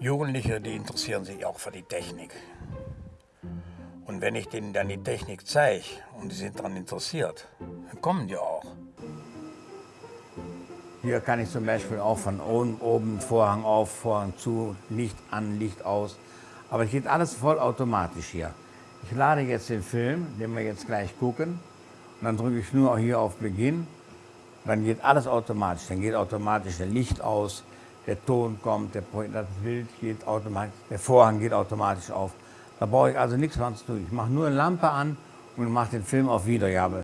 Jugendliche, die interessieren sich auch für die Technik. Und wenn ich denen dann die Technik zeige und die sind daran interessiert, dann kommen die auch. Hier kann ich zum Beispiel auch von oben, oben Vorhang auf, Vorhang zu, Licht an, Licht aus. Aber es geht alles vollautomatisch hier. Ich lade jetzt den Film, den wir jetzt gleich gucken. Und dann drücke ich nur hier auf Beginn. Dann geht alles automatisch. Dann geht automatisch das Licht aus, der Ton kommt, der, das Bild geht automatisch, der Vorhang geht automatisch auf. Da brauche ich also nichts mehr zu tun. Ich mache nur eine Lampe an und mache den Film auf Wiedergabe.